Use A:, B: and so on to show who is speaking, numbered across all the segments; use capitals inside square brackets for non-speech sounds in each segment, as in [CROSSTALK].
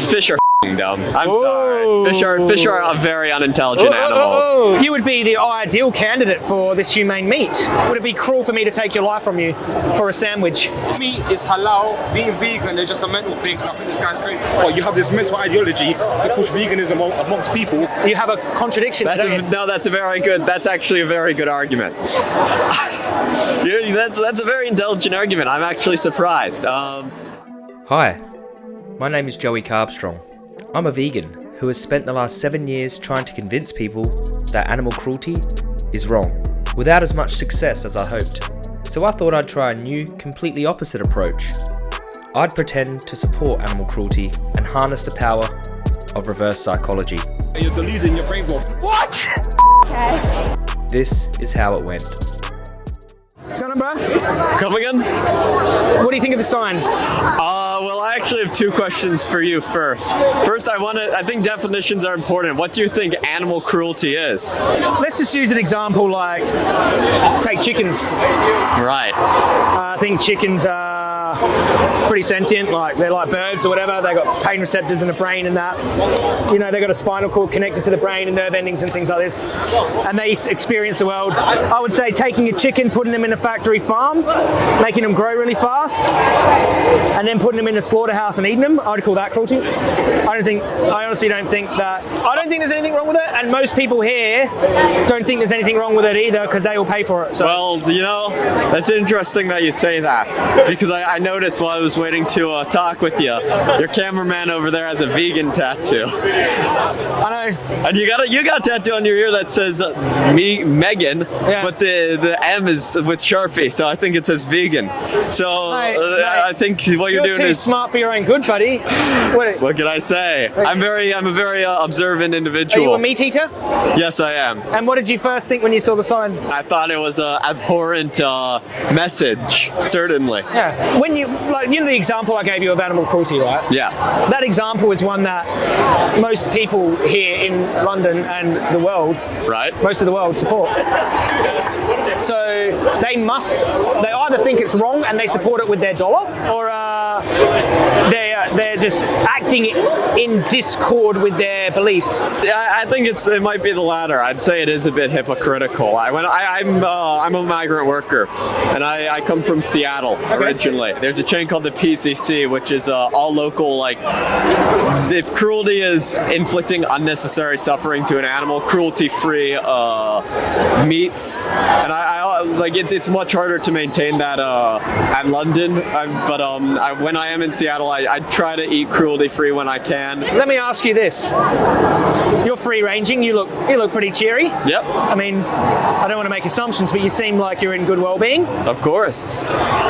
A: Fish are f***ing dumb. I'm
B: Whoa.
A: sorry. Fish are fish are very unintelligent animals.
B: You would be the ideal candidate for this humane meat. Would it be cruel for me to take your life from you for a sandwich?
C: meat is halal, being vegan is just a mental thing. I think this guy's crazy. Oh, you have this mental ideology to push veganism amongst people.
B: You have a contradiction.
A: That's a, no, that's a very good. That's actually a very good argument. [LAUGHS] That's that's a very intelligent argument. I'm actually surprised. Um,
D: Hi, my name is Joey Carbstrong. I'm a vegan who has spent the last seven years trying to convince people that animal cruelty is wrong, without as much success as I hoped. So I thought I'd try a new, completely opposite approach. I'd pretend to support animal cruelty and harness the power of reverse psychology.
C: You're deluding your brain. What?
D: This is how it went.
B: What's bro?
A: come again?
B: What do you think of the sign?
A: Uh, well, I actually have two questions for you first. First, I want to. I think definitions are important. What do you think animal cruelty is?
B: Let's just use an example like, take chickens.
A: Right.
B: I think chickens are pretty sentient, like they're like birds or whatever. They got pain receptors in the brain and that. You know, they got a spinal cord connected to the brain and nerve endings and things like this. And they experience the world. I would say taking a chicken, putting them in a factory farm, making them grow really fast, and then putting them in a slaughterhouse and eating them. I would call that cruelty. I don't think. I honestly don't think that. I don't think there's anything wrong with it. And most people here don't think there's anything wrong with it either because they will pay for it. So.
A: Well, you know, that's interesting that you say that because I, I noticed while I was waiting to uh, talk with you, your cameraman over there has a vegan tattoo,
B: I know.
A: and you got a you got a tattoo on your ear that says uh, me Megan,
B: Yeah.
A: but the the M is with Sharpie, so I think it says vegan. So
B: Mate,
A: uh,
B: mate,
A: I think what you're,
B: You're
A: doing
B: too
A: is.
B: smart for your own good, buddy. What,
A: What can I say? I'm very I'm a very uh, observant
B: are
A: individual.
B: you a meat eater?
A: Yes, I am.
B: And what did you first think when you saw the sign?
A: I thought it was a abhorrent uh, message. Certainly.
B: Yeah. When you like, you know the example I gave you of animal cruelty, right?
A: Yeah.
B: That example is one that most people here in London and the world,
A: Right.
B: most of the world, support. So they must, they either think it's wrong and they support it with their dollar, or uh, they're they're just acting in discord with their beliefs.
A: Yeah, I think it's it might be the latter. I'd say it is a bit hypocritical. I when I, I'm uh, I'm a migrant worker, and I, I come from Seattle originally. There's a chain called the PCC, which is uh, all local. Like, if cruelty is inflicting unnecessary suffering to an animal, cruelty-free uh, meats, and I, I like it's it's much harder to maintain that uh, at London. i but um, I, when I am in Seattle, I, I try to eat cruelty-free when I can.
B: Let me ask you this: You're free ranging. You look you look pretty cheery.
A: Yep,
B: I mean, I don't want to make assumptions, but you seem like you're in good well-being.
A: of course.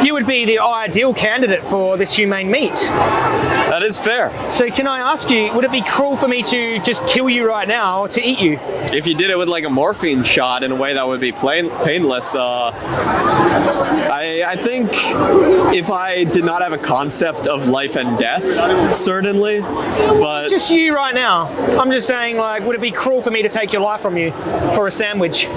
B: You would be the ideal candidate for this humane meat.
A: That is fair.
B: So, can I ask you, would it be cruel for me to just kill you right now to eat you?
A: If you did it with like a morphine shot in a way that would be plain, painless, uh, I, I think if I did not have a concept of life and death, certainly, but
B: Just you right now. I'm just saying, like, would it be cruel for me to take your life from you for a sandwich?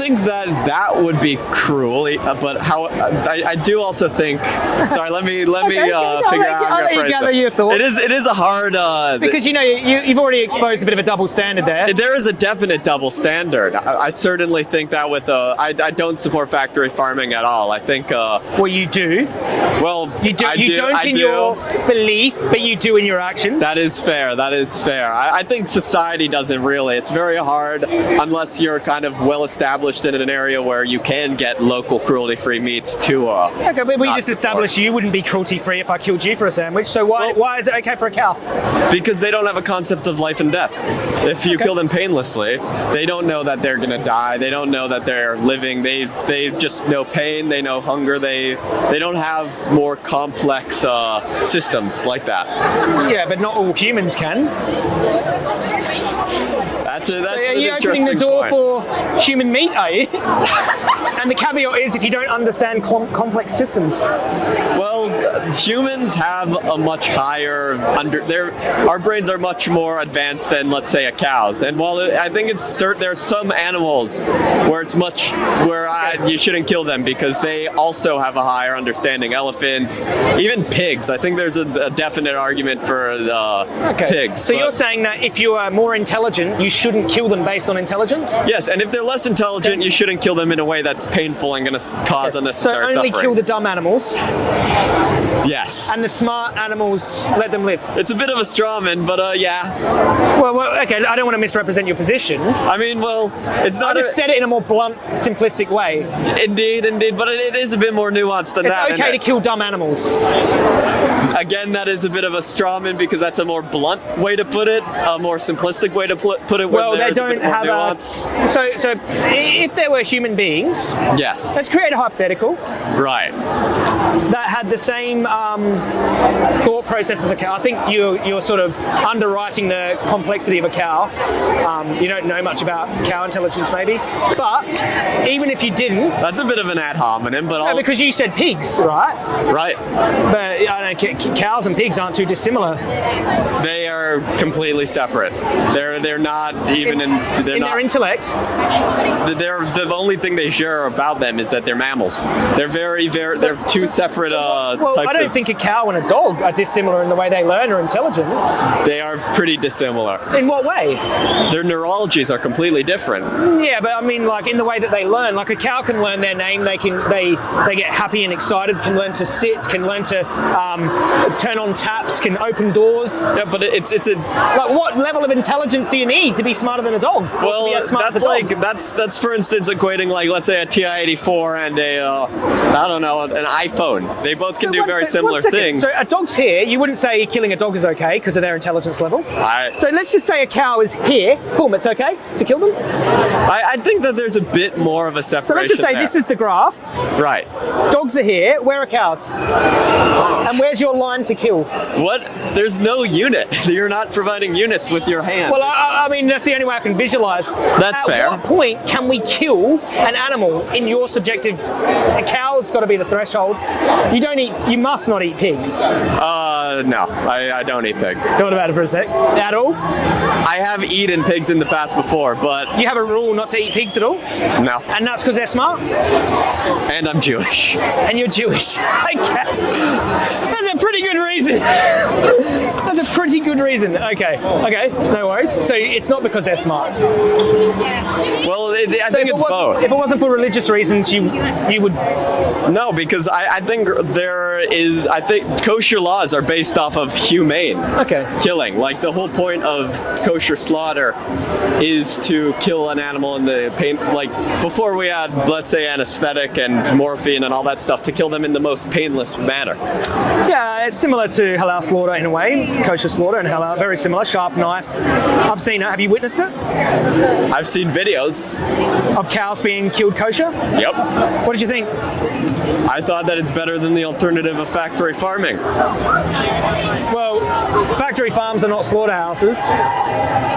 A: I think that that would be cruel. uh, But how I, I do also think. Sorry, let me let
B: Okay,
A: me uh,
B: I'll
A: figure
B: let
A: out
B: I'll
A: I'm
B: let you
A: gonna
B: gather
A: phrase
B: your thoughts.
A: It is it is a hard. Uh,
B: Because you know you, you've already exposed a bit of a double standard there.
A: there is a definite double standard. I, I certainly think that with uh, I, I don't support factory farming at all. I think uh,
B: Well, you do.
A: well
B: You do.
A: I
B: you
A: do,
B: don't
A: I
B: in
A: do.
B: your belief, but you do in your actions.
A: That is fair. That is fair. I, I think society doesn't really. It's very hard unless you're kind of well established in an area where you can get local cruelty-free meats to. Uh,
B: Okay, but we just established you wouldn't be cruelty free if I killed you for a sandwich. So why why is it okay for a cow?
A: because they don't have a concept of life and death. If you kill them painlessly, they don't know that they're gonna die. They don't know that they're living. They they just know pain. They know hunger. They they don't have more complex uh, systems like that.
B: Yeah, but not all humans can.
A: That's a that's
B: are you opening the door
A: point.
B: for human meat? Are you? [LAUGHS] and the caveat is if you don't understand com- complex systems.
A: Well, humans have a much higher under. Their our brains are much more advanced than, let's say, a cow's. And while it, I think it's certain, there's some animals where it's much where I, you shouldn't kill them because they also have a higher understanding. Elephants, even pigs. I think there's a, a definite argument for the pigs.
B: So
A: but-
B: you're saying that if you are more intelligent, you shouldn't kill them based on intelligence?
A: Yes, and if they're less intelligent, you shouldn't kill them in a way that's painful and going to cause
B: So
A: unnecessary
B: only
A: suffering.
B: kill the dumb animals,
A: yes.
B: and the smart animals let them live.
A: It's a bit of a straw man, but uh, yeah.
B: Well, well, okay, I don't want to misrepresent your position.
A: I mean, well, it's not...
B: I
A: just
B: said it in a more blunt, simplistic way.
A: indeed, indeed, but it, it is a bit more nuanced than
B: It's
A: that.
B: okay to
A: and,
B: kill dumb animals.
A: Again, that is a bit of a strawman because that's a more blunt way to put it, a more simplistic way to put it.
B: Well, they don't
A: more
B: have
A: nuance.
B: a. So, so if there were human beings,
A: Yes.
B: let's create a hypothetical
A: right.
B: that had the same um, thought process as a cow. I think you're, you're sort of underwriting the complexity of a cow. Um, you don't know much about cow intelligence, maybe. But even if you didn't,
A: That's a bit of an ad hominem, but
B: no,
A: I'll,
B: because you said pigs, right?
A: right.
B: But I don't know, cows and pigs aren't too dissimilar.
A: They are completely separate. They're they're not even in. They're
B: in
A: not.
B: their intellect.
A: they're the only thing they share about them is that they're mammals. They're very very. They're two separate uh,
B: Well,
A: types
B: I don't
A: of.
B: think a cow and a dog are dissimilar in the way they learn or intelligence.
A: they are pretty dissimilar.
B: In what way?
A: Their neurologies are completely different.
B: Yeah, but I mean, like in the way that they learn. Like a cow can learn their name. They can they they get happy and excited. Can learn to sit. Can learn to um, turn on taps. Can open doors.
A: Yeah, but it's it's a
B: Like, what level of intelligence do you need to be smarter than a dog?
A: Well.
B: be as smart
A: That's
B: a dog?
A: like that's that's for instance equating like let's say a TI-84 and a uh, I don't know an iPhone. They both can
B: So
A: do
B: one
A: very similar things.
B: So a dog's here. You wouldn't say killing a dog is okay because of their intelligence level.
A: I,
B: So let's just say a cow is here. Boom, it's okay to kill them.
A: I I think that there's a bit more of a separation.
B: So let's just say
A: there.
B: this is the graph.
A: right.
B: Dogs are here. Where are cows? And where's your line to kill?
A: What? There's no unit. [LAUGHS] You're not providing units with your hand.
B: Well, I, I mean, that's the only way I can visualize.
A: That's
B: At
A: fair.
B: what point can we kill an animal in your subjective? A cow's got to be the threshold. You don't eat. You must not eat pigs.
A: uh, no, I, I don't eat pigs.
B: Thought about it for a sec. At all?
A: I have eaten pigs in the past before, but
B: You have a rule not to eat pigs at all,
A: no.
B: and that's because they're smart
A: And I'm Jewish.
B: and you're Jewish. [LAUGHS] okay. That's a pretty good reason. That's a pretty good reason. Okay. Okay. No worries. So it's not because they're smart.
A: Well, it, I
B: So
A: think
B: if
A: it's
B: it
A: both.
B: If it wasn't for religious reasons, you you would
A: No, because I, I think there is. I think kosher laws are based off of humane
B: okay.
A: killing. Like the whole point of kosher slaughter is to kill an animal in the pain. Like before we had, let's say, anesthetic and morphine and all that stuff, to kill them in the most painless manner.
B: Yeah, it's similar to halal slaughter in a way, kosher slaughter and halal, very similar. Sharp knife. I've seen it. Have you witnessed it?
A: I've seen videos.
B: Of cows being killed kosher.
A: Yep.
B: What did you think?
A: I thought that it's better than the alternative of factory farming.
B: Well, factory farms are not slaughterhouses.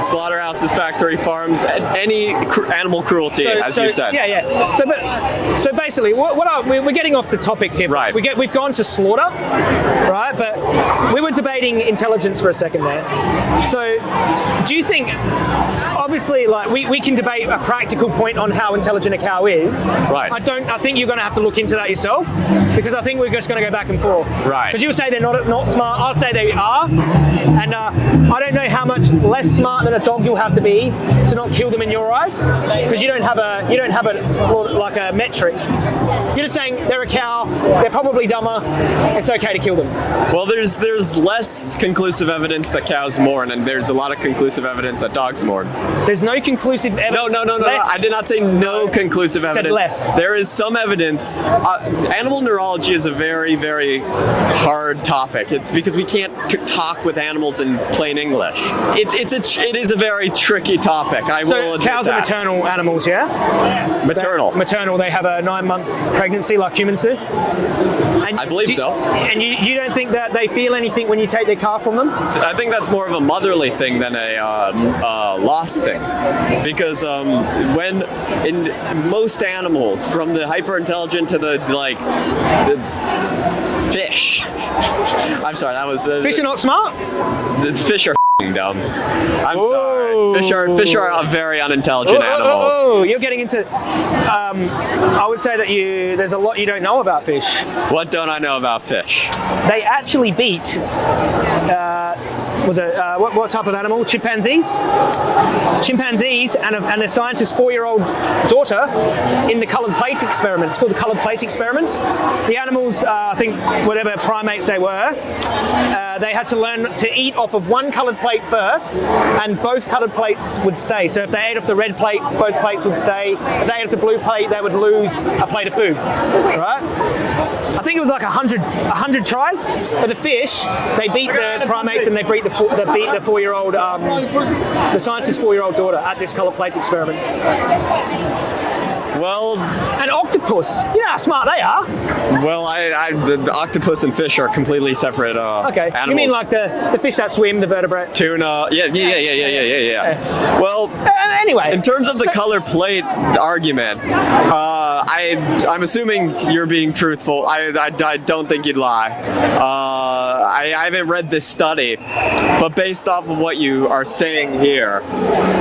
A: Slaughterhouses, factory farms, any cr- animal cruelty, as you said.
B: Yeah, yeah. So, but so basically, what, what we're we're getting off the topic here.
A: Right.
B: We get we've gone to slaughter, right? But we were debating intelligence for a second there. So, do you think? Obviously, like we, we can debate a practical point on how intelligent a cow is.
A: Right.
B: I don't. I think you're going to have to look into that yourself because I think we're just going to go back and forth.
A: Right.
B: Because you'll say they're not not smart. I'll say they are, and uh, I don't know how much less smart than a dog you'll have to be to not kill them in your eyes because you don't have a you don't have a like a metric. You're just saying they're a cow. They're probably dumber. It's okay to kill them.
A: Well, there's there's less conclusive evidence that cows mourn, and there's a lot of conclusive evidence that dogs mourn.
B: There's no conclusive evidence.
A: no, no, no, no.
B: less-
A: I did not say no conclusive evidence.
B: Said less.
A: There is some evidence. Uh, animal neurology is a very, very hard topic. It's because we can't talk with animals in plain English. It's it's a it is a very tricky topic. I will
B: So
A: admit
B: cows are
A: that.
B: maternal animals, yeah?
A: Maternal.
B: Maternal. They have a nine-month pregnancy like humans do. And
A: I believe so.
B: And you, you don't think that they feel anything when you take their car from them?
A: I think that's more of a motherly thing than a uh, uh, loss thing, because um, when in most animals, from the hyper intelligent to the like the fish. [LAUGHS] I'm sorry, that was the
B: Fish are not smart.
A: the fish are dumb. I'm
B: Whoa.
A: sorry. Fish are fish are very unintelligent
B: Oh, oh,
A: animals.
B: oh, oh, you're getting into. Um, I would say that you there's a lot you don't know about fish.
A: What don't I know about fish?
B: They actually beat. Uh, was it uh, what, what type of animal? Chimpanzees. Chimpanzees and a, and a scientist's four-year-old daughter in the coloured plate experiment. It's called the coloured plate experiment. The animals, uh, I think, whatever primates they were, uh, they had to learn to eat off of one coloured plate first, and both coloured plates would stay. So if they ate off the red plate, both plates would stay. If they ate off the blue plate, they would lose a plate of food. Right? I think it was like a hundred, a hundred tries. But the fish, they beat the primates and they beat the four, they beat the four-year-old, um, the scientist's four-year-old daughter at this color plate experiment.
A: Well,
B: an octopus, you know how smart they are.
A: well, I, I the, the octopus and fish are completely separate. Uh,
B: Okay,
A: animals.
B: you mean like the, the fish that swim, the vertebrate?
A: tuna? Yeah, yeah, yeah, yeah, yeah, yeah, yeah. Well,
B: Uh, anyway,
A: In terms of the color plate argument, uh, I I'm assuming you're being truthful. I, I, I don't think you'd lie. Uh, I, I haven't read this study, but based off of what you are saying here,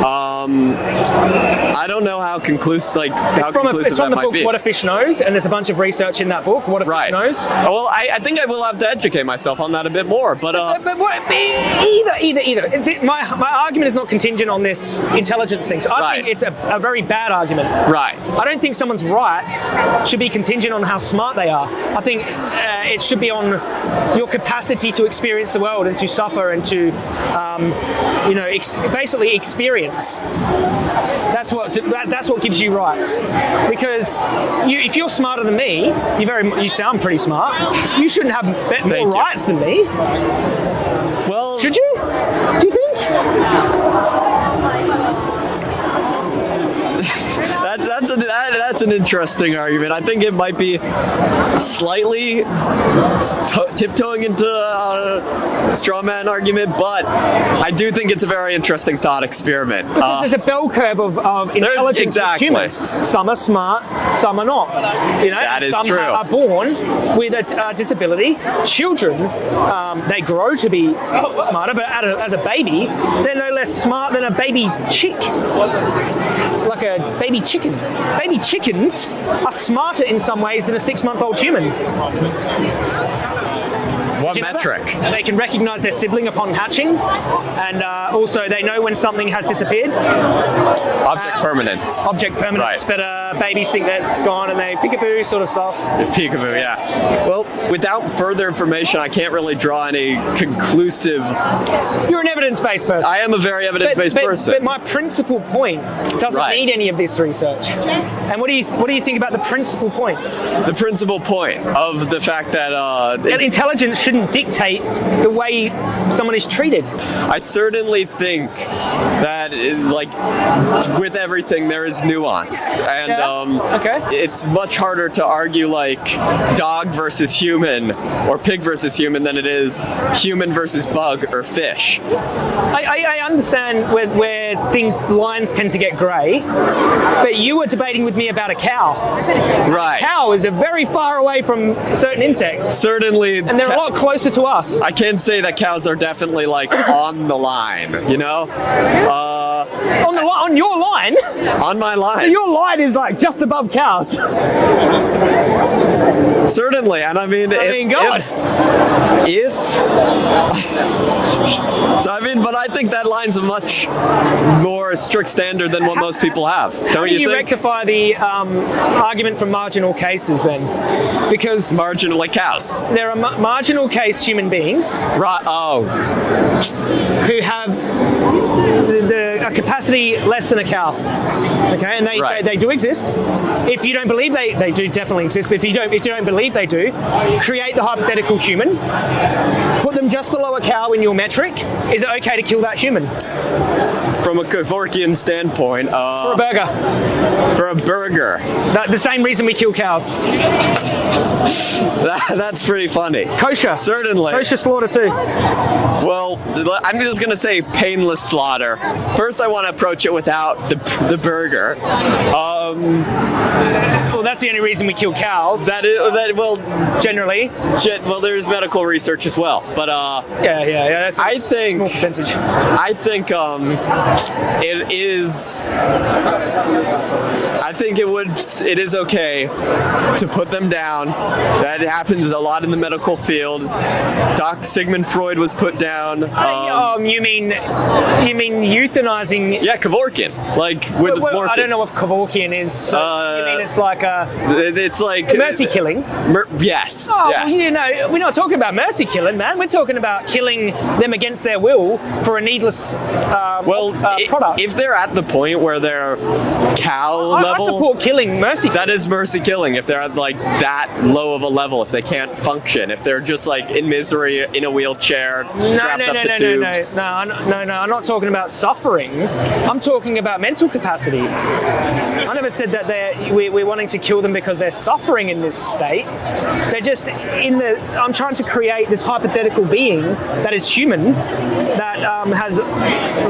A: um, I don't know how conclusive like how
B: it's from, a,
A: conclusive
B: it's from
A: that
B: the
A: might
B: book
A: be.
B: What a Fish Knows, and there's a bunch of research in that book. What a
A: right.
B: Fish Knows.
A: Well, I, I think I will have to educate myself on that a bit more. But uh,
B: But, but what, either, either, either. My, my argument is not contingent on this intelligence thing. So I
A: Right.
B: think it's a, a very bad argument.
A: right.
B: I don't think someone's rights should be contingent on how smart they are. I think uh, it should be on your capacity to experience the world and to suffer and to, um, you know, ex- basically experience. That's what that, that's what gives you rights. Because you, if you're smarter than me, you very you sound pretty smart. You shouldn't have more
A: Thank you.
B: rights than me,
A: Well,
B: should you? Do you think?
A: That's that's that, that's an interesting argument. I think it might be slightly tiptoeing into a straw man argument, but I do think it's a very interesting thought experiment.
B: Because
A: Uh,
B: there's a bell curve of, of intelligence in
A: exactly.
B: humans. Some are smart, some are not. You know,
A: That is
B: some
A: true.
B: are born with a uh, disability. Children, um, they grow to be smarter, but a, as a baby, they're no less smart than a baby chick, like a baby chicken. Baby chickens are smarter in some ways than a six-month-old human.
A: What
B: Do you know
A: metric?
B: They can recognise their sibling upon hatching, and uh, also they know when something has disappeared.
A: Object permanence.
B: object permanence,
A: Right.
B: but uh, babies think that's gone and they peekaboo sort of stuff.
A: Peekaboo, yeah. Well, without further information, I can't really draw any conclusive.
B: You're an evidence-based person.
A: I am a very evidence-based person.
B: but my principal point doesn't
A: Right.
B: need any of this research. And what do you what do you think about the principal point?
A: the principal point of the fact that uh,
B: That intelligence shouldn't dictate the way someone is treated.
A: I certainly think that, like, with everything, there is nuance, and
B: Yeah?
A: um,
B: Okay.
A: it's much harder to argue like dog versus human or pig versus human than it is human versus bug or fish.
B: I, I, I understand where, where things lines tend to get grey, but you were debating with me about a cow.
A: Right.
B: Cow is a very far away from certain insects,
A: Certainly,
B: and they're a lot closer to us.
A: I can say that cows are definitely like on the line, you know, uh,
B: on the on your line.
A: on my line.
B: So your line is like just above cows. [LAUGHS]
A: Certainly, and I mean,
B: I
A: if,
B: mean, God.
A: if, if [LAUGHS] so, I mean, but I think that line's a much more strict standard than what most people have. Don't
B: How do
A: you,
B: you
A: think?
B: rectify the um, argument from marginal cases then? Because
A: Marginal like cows.
B: there are ma- marginal case human beings
A: Right. Oh,
B: who have the, the, a capacity less than a cow. Okay, and they,
A: Right.
B: they, they do exist. If you don't believe they, they do definitely exist, but if you don't if you don't believe they do, create the hypothetical human, put them just below a cow in your metric. Is it okay to kill that human
A: from a Kevorkian standpoint,
B: for
A: uh,
B: a burger?
A: for a burger,
B: That, the same reason we kill cows.
A: That, [LAUGHS] that's pretty funny.
B: Kosher.
A: Certainly.
B: Kosher slaughter too.
A: Well, I'm just gonna say painless slaughter. First, I want to approach it without the the burger. Um,
B: Well, that's the only reason we kill cows.
A: that is that well,
B: generally.
A: well, there's medical research as well, but uh,
B: Yeah, yeah, yeah. That's a
A: I think-
B: small percentage.
A: I think um, it is. I think it would. It is okay to put them down. That happens a lot in the medical field. Doc Sigmund Freud was put down. Um,
B: um, you mean you mean euthanizing?
A: yeah, Kevorkian. Like with
B: Well,
A: morphine.
B: I don't know if Kevorkian is. So
A: Uh,
B: you mean it's like a
A: It's like
B: mercy killing?
A: Mer- yes.
B: Oh,
A: yes.
B: well, you know, we're not talking about mercy killing, man. We're talking about killing them against their will for a needless um,
A: well,
B: uh, product.
A: if they're at the point where they're cow level,
B: support killing mercy.
A: that is mercy killing. If they're at like that low of a level, if they can't function, if they're just like in misery in a wheelchair,
B: no,
A: strapped
B: no,
A: up
B: no,
A: to
B: no, no, no,
A: tubes.
B: no, I'm- no, no. I'm not talking about suffering. I'm talking about mental capacity. I never said that they're we, we're wanting to kill them because they're suffering in this state. They're just in the. I'm trying to create this hypothetical being that is human, that um, has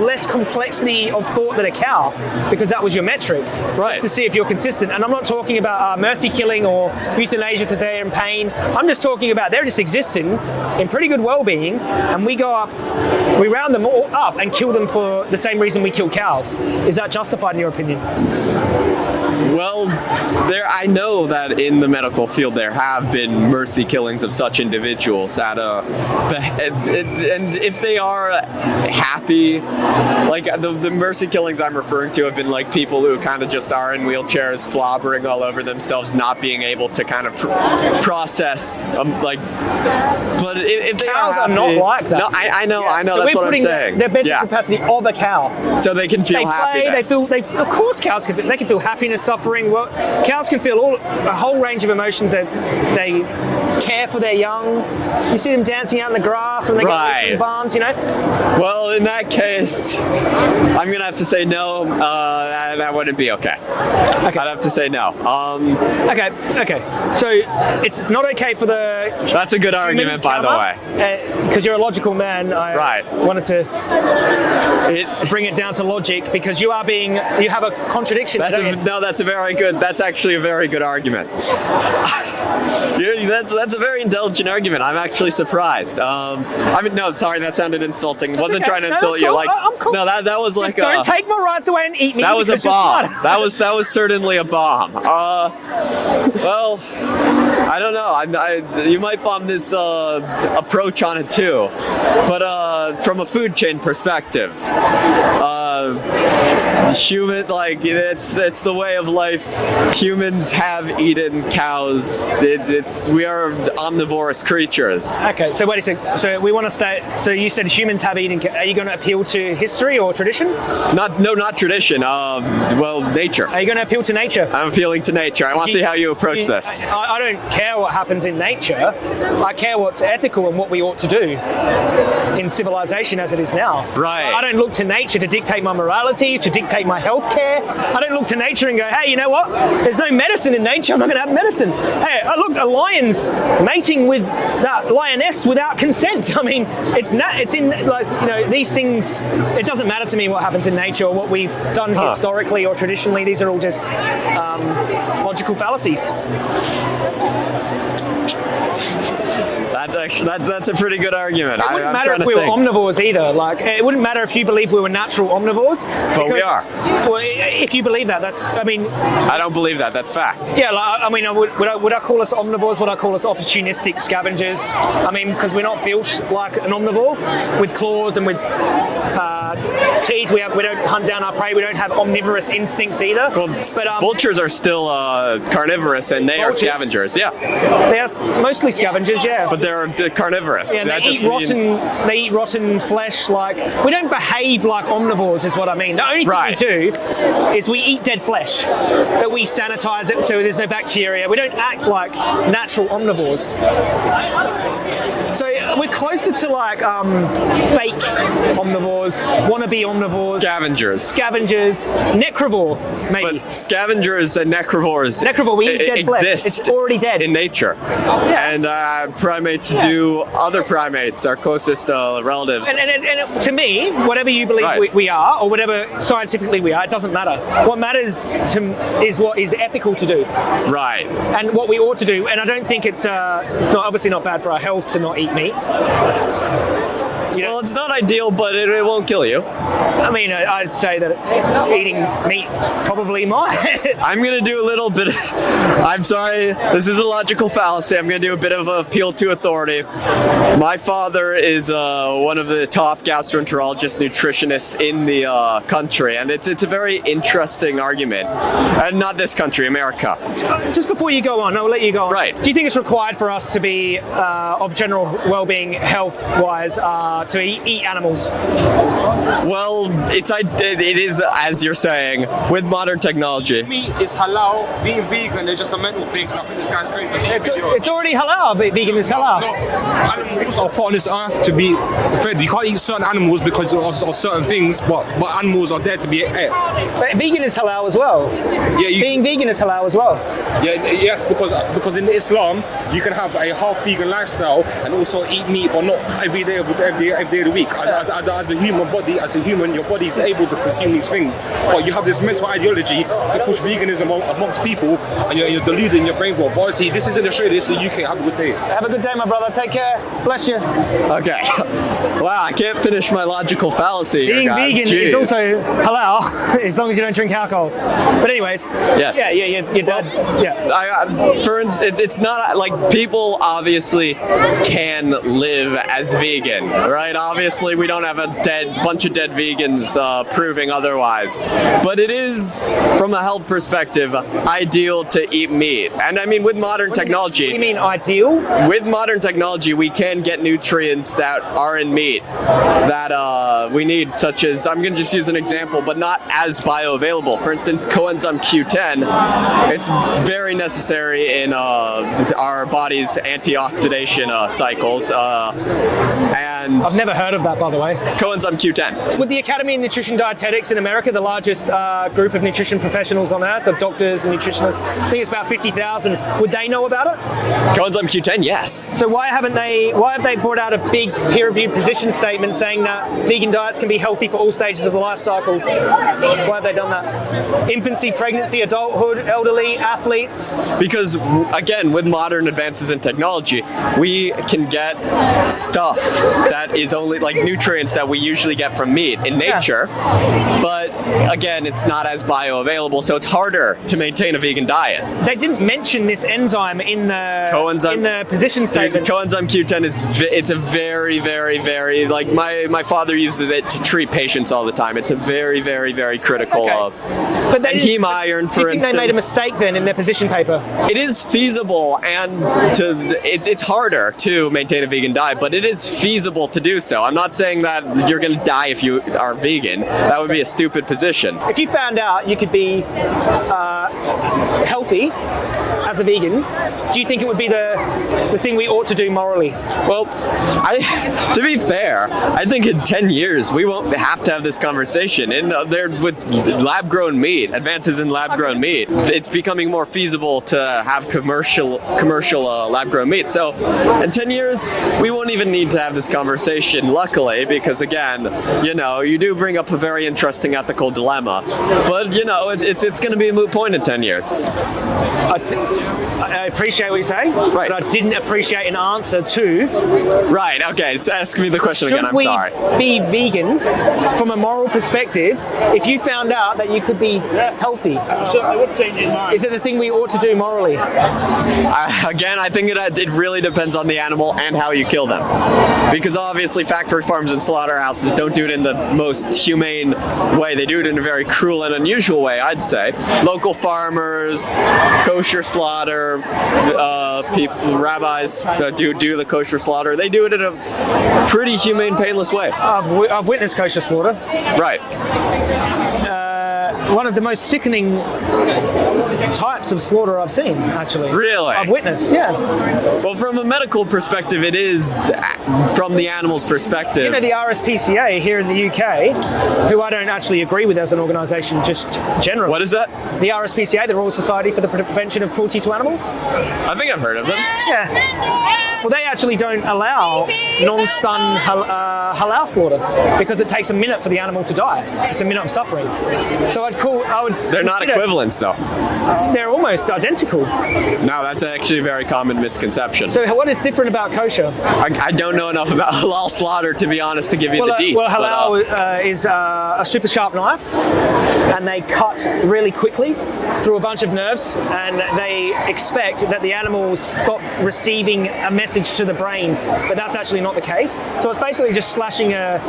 B: less complexity of thought than a cow, because that was your metric,
A: Right.
B: Just to see if you're consistent. And I'm not talking about uh, mercy killing or euthanasia because they're in pain. I'm just talking about they're just existing in pretty good well-being, and we go up, we round them all up and kill them for the same reason we kill cows. Is that justified in your opinion?
A: Well, I know that in the medical field there have been mercy killings of such individuals at a and, if they are happy like the, the mercy killings I'm referring to have been like people who kind of just are in wheelchairs slobbering all over themselves not being able to kind of pr- process um, like but if, if they
B: Cows
A: are,
B: are not like that.
A: no I, I know I know
B: so
A: that's what I'm saying
B: the mental
A: yeah
B: capacity of a cow.
A: so they can feel
B: They play.
A: happiness
B: They feel. They, of course, cows can. They can feel happiness, suffering. Well, cows can feel all a whole range of emotions. That they care for their young. You see them dancing out in the grass when they
A: Right.
B: get barns. You know.
A: Well, in that case, I'm gonna have to say no. Uh, that, that wouldn't be okay.
B: Okay.
A: I'd have to say no. Um,
B: Okay. Okay. So it's not okay for the
A: that's a good argument, by the way.
B: Because you're a logical man, I
A: Right.
B: wanted to
A: It,
B: bring it down to logic because you are being, you have a contradiction.
A: that's a, no, that's a very good. That's actually a very good argument. [LAUGHS] That's that's a very intelligent argument. I'm actually surprised. Um, I mean, no, sorry, that sounded insulting. Wasn't
B: okay.
A: trying to
B: No,
A: insult
B: that's
A: you. Like,
B: I- I'm cool.
A: no, that that was like
B: Just don't
A: a,
B: take my rights away and eat me.
A: That was a bomb. That was that was certainly a bomb. Uh, well, I don't know. I, I, you might bomb this uh, approach on it too, but uh, from a food chain perspective, uh, human like it's it's the way of life. Humans have eaten cows. It, it's we are omnivorous creatures.
B: Okay, so wait a second. So we want to stay. So you said humans have eaten. Are you going to appeal to history or tradition?
A: Not no, not tradition. Um, well, nature.
B: Are you going to appeal to nature?
A: I'm appealing to nature. I want to see how you approach
B: You-
A: this.
B: I, I don't care what happens in nature. I care what's ethical and what we ought to do in civilization as it is now.
A: Right.
B: I don't look to nature to dictate my morality, to dictate my health care. I don't look to nature and go, hey, you know what? There's no medicine in nature. I'm not going to have medicine. Hey, I look, a lion's mating with that lioness without consent. [LAUGHS] I mean, it's not. It's in like you know these things. It doesn't matter to me what happens in nature or what we've done historically or traditionally. These are all just um, logical fallacies.
A: That's actually that, that's a pretty good argument.
B: It wouldn't
A: I'm
B: matter if we were omnivores either. Like, it wouldn't matter if you believe we were natural omnivores.
A: But we are.
B: Well, if you believe that, that's. I mean,
A: I don't believe that. That's fact.
B: yeah. Like, I mean, would, would, I, would I call us omnivores? Would I call us opportunistic scavengers? I mean, because we're not built like an omnivore with claws and with uh, teeth. We have, we don't hunt down our prey. We don't have omnivorous instincts either.
A: Well,
B: but um,
A: vultures are still uh, carnivorous and they
B: Vultures?
A: are scavengers. Yeah,
B: they're mostly scavengers. Yeah.
A: but they're uh, carnivorous.
B: Yeah, they eat rotten.
A: means
B: They eat rotten flesh. Like we don't behave like omnivores, is what I mean. The only thing
A: Right.
B: we do is we eat dead flesh, but we sanitize it so there's no bacteria. We don't act like natural omnivores. We're closer to like um, fake omnivores, wannabe omnivores,
A: Scavengers.
B: scavengers, necrovore, maybe.
A: But scavengers and necrovores
B: Necrovore, we eat dead flesh.
A: exist
B: It's already dead.
A: in nature. And uh, primates do other primates, our closest uh, relatives.
B: and, and, and, and to me, whatever you believe
A: Right.
B: we, we are, or whatever scientifically we are, it doesn't matter. What matters to, is what is ethical to do,
A: right.
B: and what we ought to do. And I don't think it's uh, it's not obviously not bad for our health to not eat meat. You know,
A: Well, it's not ideal, but it, it won't kill you.
B: I mean, I- I'd say that eating meat probably [LAUGHS] might.
A: I'm gonna do a little bit. Of, [LAUGHS] I'm sorry, this is a logical fallacy. I'm gonna do a bit of appeal to authority. My father is uh, one of the top gastroenterologist nutritionists in the uh, country, and it's it's a very interesting argument. And not this country, America.
B: Just before you go on, I'll let you go on.
A: Right.
B: Do you think it's required for us to be uh, of general well-being, health-wise, uh, to eat, eat animals?
A: Well, it's it is as you're saying with modern technology.
C: Meat is halal. Being vegan is just a mental thing. I think this guy's crazy.
B: It's, it's already halal. ve- Vegan is halal.
C: No, animals are put on this earth to be fed. You can't eat certain animals because of, of certain things, but but animals are there to be ate.
B: But vegan is halal as well.
C: Yeah, you,
B: Being vegan is halal as well.
C: yeah, yes, because because in Islam you can have a half vegan lifestyle and also eat meat, but not every day of the, every day, every day of the week. As, as, as, a, as a human body, as a human, your body is able to consume these things. But you have this mental ideology to push veganism amongst people, and you're, you're deluding your brain. But obviously, this isn't Australia. This is the UK. Have a good day.
B: Have a good day, my brother. Take care. Bless you.
A: Okay. [LAUGHS] Wow, I can't finish my logical fallacy. here,
B: Being
A: guys.
B: vegan is also halal [LAUGHS] as long as you don't drink alcohol. But anyways,
A: Yeah.
B: yeah, yeah, yeah your dad, yeah.
A: I, I, for instance, it's, it's not like people obviously can live as vegan, right? Obviously, we don't have a dead bunch of dead vegans uh, proving otherwise, but it is, from a health perspective, ideal to eat meat. And I mean, with modern
B: What do
A: technology,
B: you mean ideal?
A: with modern technology, we can get nutrients that are in meat that uh, we need, such as I'm going to just use an example, but not as bioavailable. For instance, coenzyme Q10. It's very necessary in uh, our body's antioxidation uh, cycles, uh, and
B: I've never heard of that, by the way.
A: coenzyme Q10.
B: With the Academy of Nutrition Dietetics in America, the largest uh, group of nutrition professionals on earth, of doctors and nutritionists, I think it's about 50,000. Would they know about it?
A: Coenzyme Q10, yes.
B: So why haven't they? Why have they brought out a big peer-reviewed position statement saying that vegan diets can be healthy for all stages of the life cycle? Why have they done that? Infancy, pregnancy, adulthood, elderly, athletes.
A: because again with modern advances in technology we can get stuff that is only like nutrients that we usually get from meat in
B: Yeah.
A: nature but again it's not as bioavailable so it's harder to maintain a vegan diet
B: They didn't mention this enzyme in the
A: Coenzyme-
B: in the position statement.
A: coenzyme Q10 is it's a very very very like my my father uses it to treat patients all the time it's a very very very critical
B: Okay.
A: uh,
B: but they
A: and heme iron for
B: instance. think they made a mistake then in their position paper?
A: It is feasible, and to it's it's harder to maintain a vegan diet, but it is feasible to do so. I'm not saying that you're going to die if you are vegan. That would be a stupid position.
B: If you found out you could be uh, healthy as a vegan, do you think it would be the the thing we ought to do morally?
A: Well, I [LAUGHS] to be fair, I think in 10 years we won't have to have this conversation. And uh, there with lab-grown meat, advances in lab-grown meat, it's becoming more feasible to have commercial commercial uh, lab-grown meat. So, in 10 years, we won't even need to have this conversation. Luckily, because again, you know, you do bring up a very interesting ethical dilemma. But you know, it, it's it's going to be a moot point in 10 years.
B: I, I appreciate what you say,
A: Right.
B: but I didn't appreciate an answer to
A: Right. Okay. So ask me the question again. I'm
B: we
A: sorry.
B: be vegan from a moral perspective if you found out that you could be healthy? Is it the thing we ought to do morally?
A: I, again, I think it, uh, it really depends on the animal and how you kill them. Because obviously, factory farms and slaughterhouses don't do it in the most humane way. They do it in a very cruel and unusual way, I'd say. Local farmers, kosher slaughter, uh, people, rabbis that do do the kosher slaughter. They do it in a pretty humane, painless way.
B: I've, I've witnessed kosher slaughter.
A: Right.
B: One of the most sickening types of slaughter I've seen. Actually,
A: Really?
B: I've witnessed. Yeah,
A: Well, from a medical perspective, it is from the animal's perspective.
B: you know the RSPCA here in the UK, who I don't actually agree with as an organisation, just generally.
A: what is that?
B: the RSPCA, the Royal Society for the Prevention of Cruelty to Animals?
A: I think I've heard of them.
B: Yeah. Well, they actually don't allow non-stun hal- uh, halal slaughter because it takes a minute for the animal to die. It's a minute of suffering. So I'd I would.
A: They're not equivalents, though.
B: They're almost identical.
A: No, that's actually a very common misconception.
B: So what is different about kosher?
A: I, I don't know enough about [LAUGHS] halal slaughter to be honest to give you
B: Well,
A: the
B: uh,
A: deets.
B: well
A: but, uh,
B: halal uh, is uh, a super sharp knife, and they cut really quickly through a bunch of nerves, and they expect that the animals stop receiving a message to the brain, but that's actually not the case. So it's basically just slashing a,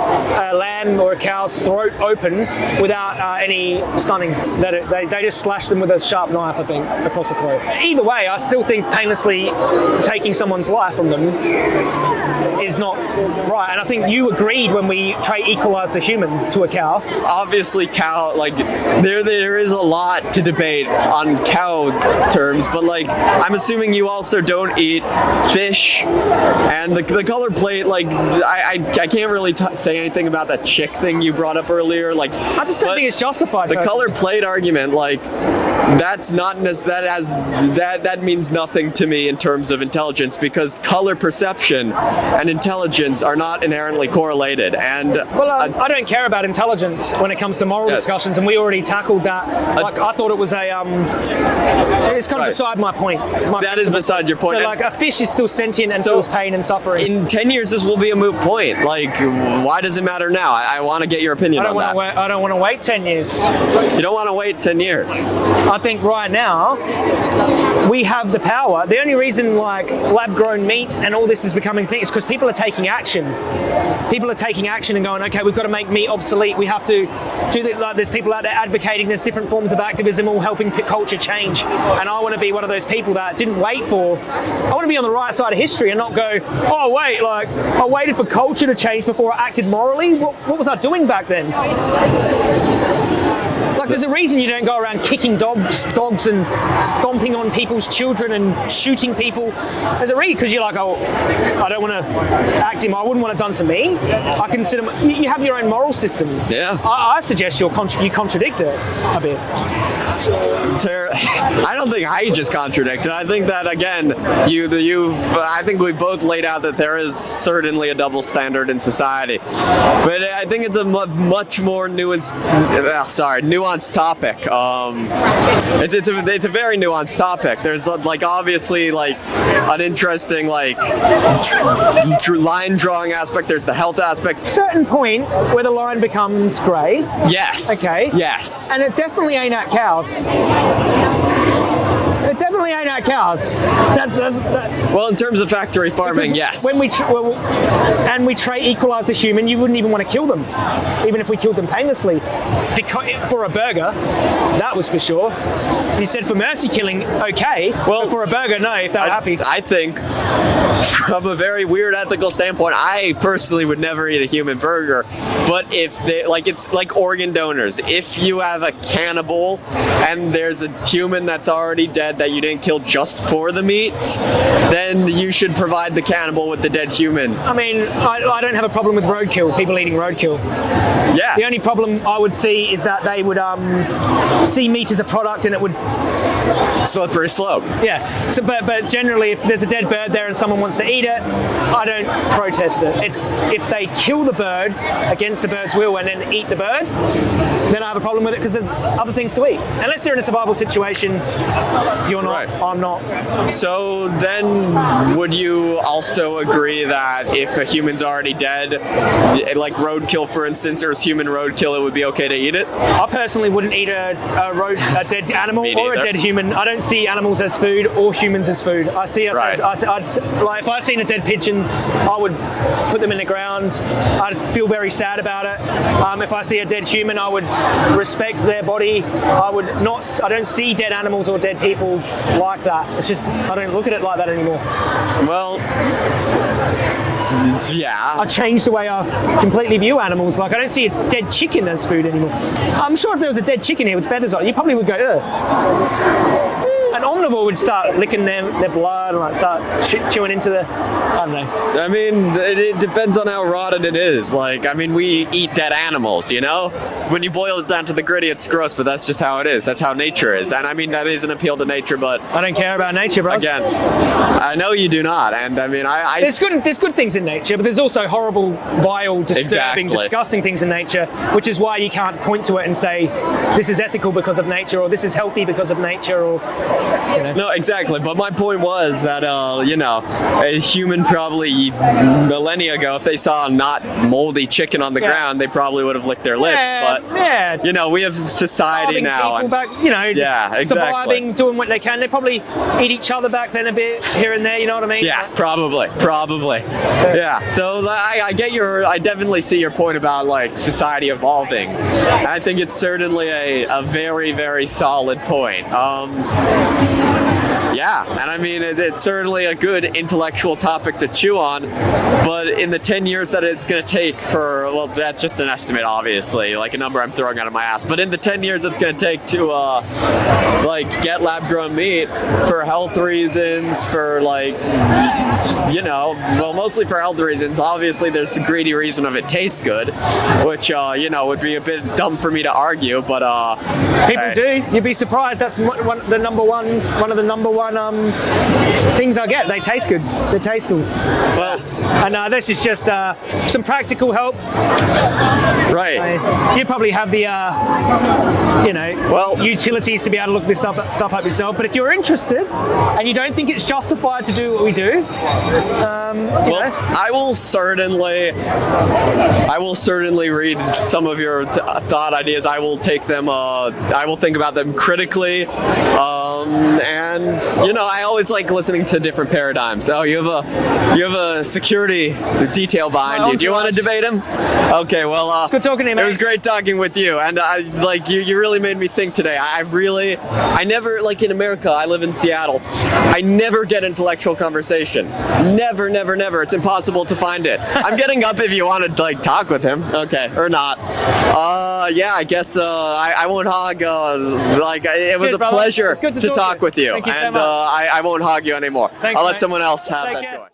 B: a lamb or a cow's throat open without uh, any stunning. That it, they, they just slash them with a sharp knife, I think, across the throat. Either way, I still think painlessly taking someone's life from them is not right. And I think you agreed when we try equalise the human to a cow.
A: obviously cow like there there is a lot to debate on cow terms but like i'm assuming you also don't eat fish and the, the color plate like i i, I can't really t- say anything about that chick thing you brought up earlier like
B: I just don't think it's justified.
A: the
B: personally.
A: color plate argument like that's not that has that that means nothing to me in terms of intelligence because color perception and intelligence are not inherently correlated and
B: Well, I don't care about intelligence when it comes to moral
A: Yes.
B: discussions, and we already tackled that. Like, I thought it was a. Um, it's kind of
A: Right.
B: beside my point. My
A: That is beside your point.
B: So, like, a fish is still sentient and
A: So-
B: feels pain and suffering.
A: in 10 years this will be a moot point like why does it matter now i, I want to get your opinion
B: I don't
A: on
B: want
A: that
B: to wait. I don't want to wait ten years.
A: you don't want to wait 10 years
B: I think right now we have the power. The only reason like lab-grown meat and all this is becoming things is because people are taking action. People are taking action and going, okay, we've got to make meat obsolete. We have to do that. Like, there's people out there advocating. There's different forms of activism all helping culture change. And I want to be one of those people that didn't wait for. I want to be on the right side of history and not go, oh wait, like I waited for culture to change before I acted morally. What, what was I doing back then? Like, there's a reason you don't go around kicking dogs, dogs and stomping on people's children and shooting people. There's a reason because you're like, oh, I don't want to act him. I wouldn't want it done to me. I consider you you have your own moral system.
A: Yeah.
B: I, I suggest you're contra- you contradict it a bit.
A: Ter- [LAUGHS] i don't think i just contradicted i think that again you the you've i think we've both laid out that there is certainly a double standard in society but i think it's a much more nuanced uh, sorry nuanced topic. Um it's, it's a it's a very nuanced topic. There's uh, like obviously like an interesting like line drawing aspect. There's the health aspect.
B: Certain point where the line becomes grey,
A: yes.
B: Okay.
A: yes.
B: And it definitely ain't at cows. It definitely ain't at cows. That's that's. That,
A: well in terms of factory farming
B: Because
A: yes
B: When we well, and we try equalize the human, you wouldn't even want to kill them, even if we killed them painlessly. Because for a burger, that was for sure. You said for mercy killing, okay.
A: Well,
B: Well, for a burger, no. If they're
A: I,
B: happy,
A: I think, from a very weird ethical standpoint, I personally would never eat a human burger. But if they like, it's like organ donors. If you have a cannibal and there's a human that's already dead that you didn't kill just for the meat, then you should provide the cannibal with the dead human.
B: I mean, I, I don't have a problem with roadkill. People eating roadkill.
A: Yeah.
B: The only problem I would see is that they would um, see meat as a product, and it would
A: slippery slope.
B: Yeah. So, but but generally, if there's a dead bird there and someone wants to eat it, I don't protest it. It's if they kill the bird against the bird's will and then eat the bird, then I have a problem with it because there's other things to eat. Unless they're in a survival situation, you're not.
A: Right.
B: I'm not.
A: So then, would you also agree that if a human's already dead, like roadkill, for instance, or is human roadkill, it would be okay to eat it?
B: I personally wouldn't eat a, a, road, a dead [LAUGHS] animal or a dead human. I don't see animals as food or humans as food. I see us
A: Right.
B: as I, I'd, like if I seen a dead pigeon, I would put them in the ground. I'd feel very sad about it. Um, if I see a dead human, I would respect their body. I would not. I don't see dead animals or dead people like that. It's just I don't look at it like that anymore.
A: Well, yeah.
B: I've changed the way I completely view animals. Like I don't see a dead chicken as food anymore. I'm sure if there was a dead chicken here with feathers on, it, you probably would go, Ugh. An omnivore would start licking them, their blood and like start ch- chewing into the. I don't know.
A: I mean, it, it depends on how rotten it is. Like, I mean, we eat dead animals, you know? When you boil it down to the gritty, it's gross, but that's just how it is. That's how nature is. And I mean, that is an appeal to nature, but
B: I don't care about nature, bro.
A: again, I know you do not. And I mean, I. I
B: There's good, there's good things in nature, but there's also horrible, vile, disturbing,
A: Exactly.
B: disgusting things in nature, which is why you can't point to it and say this is ethical because of nature or this is healthy because of nature or [LAUGHS]
A: No, exactly. But my point was that, uh, you know, a human probably millennia ago, if they saw a not moldy chicken on the
B: Yeah.
A: ground, they probably would have licked their lips.
B: yeah,
A: But,
B: yeah.
A: you know, we have society
B: starving
A: now. and-
B: back, you know, just
A: Yeah, exactly.
B: surviving, doing what they can. They probably eat each other back then a bit here and there. You know what I mean?
A: Yeah, probably, probably. Yeah. So I, I get your, I definitely see your point about like society evolving. I think it's certainly a, a very, very solid point. Um, Thank you yeah, and I mean it, it's certainly a good intellectual topic to chew on, but in the ten years that it's going to take for, well, that's just an estimate, obviously, like a number I'm throwing out of my ass. But in the ten years it's going to take to, uh, like, get lab-grown meat for health reasons, for like you know, well, mostly for health reasons. Obviously, there's the greedy reason of it tastes good, which, uh, you know, would be a bit dumb for me to argue, but, uh,
B: People do. You'd be surprised. That's one, the number one, one of the number one um, things I get. They taste good. They taste them.
A: Well,
B: And uh, this is just uh, some practical help.
A: right.
B: Uh, you probably have the, uh, you know,
A: Well-
B: utilities to be able to look this up, stuff up yourself. But if you're interested and you don't think it's justified to do what we do, um,
A: Well,
B: know,
A: I will certainly, I will certainly read some of your th- thought ideas. I will take them. Uh, I will think about them critically. Um, and you know, I always like listening to different paradigms. Oh, you have a, you have a security detail behind you. Do you want to debate him? Okay. Well, uh,
B: good talking to you,
A: It was great talking with you, and I like you. You really made me think today. I really, I never like in America. I live in Seattle. I never get intellectual conversation. Never, never, never. It's impossible to find it. [LAUGHS] I'm getting up if you want to like talk with him. Okay, or not. Uh, yeah. I guess uh, I, I won't hog. Uh, like it was
B: Cheers,
A: a
B: brother.
A: pleasure
B: good to
A: to
B: talk
A: talk
B: to you.
A: with you,
B: Thank you so
A: and uh, I, I won't hog you anymore.
B: Thanks,
A: I'll let
B: mate.
A: someone else have
B: Take
A: that
B: care.
A: joy.